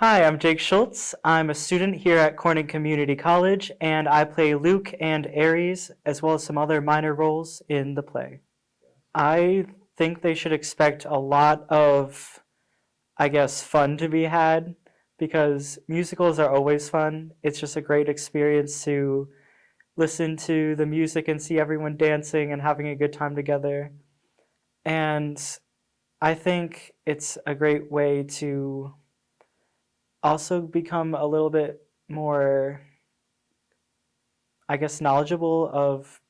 Hi, I'm Jake Schultz. I'm a student here at Corning Community College, and I play Luke and Ares, as well as some other minor roles in the play. I think they should expect a lot of, I guess, fun to be had because musicals are always fun. It's just a great experience to listen to the music and see everyone dancing and having a good time together. And I think it's a great way to also become a little bit more, I guess, knowledgeable of,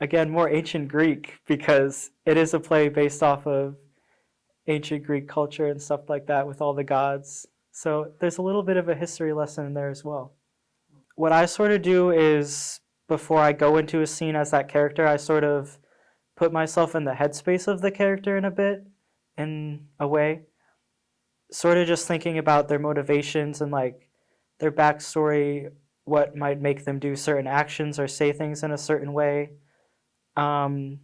again, more ancient Greek because it is a play based off of ancient Greek culture and stuff like that with all the gods. So there's a little bit of a history lesson in there as well. What I sort of do is before I go into a scene as that character, I sort of put myself in the headspace of the character in a bit, in a way sort of just thinking about their motivations and like their backstory, what might make them do certain actions or say things in a certain way, um,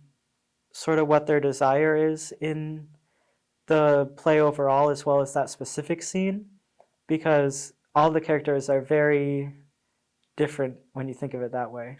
sort of what their desire is in the play overall as well as that specific scene because all the characters are very different when you think of it that way.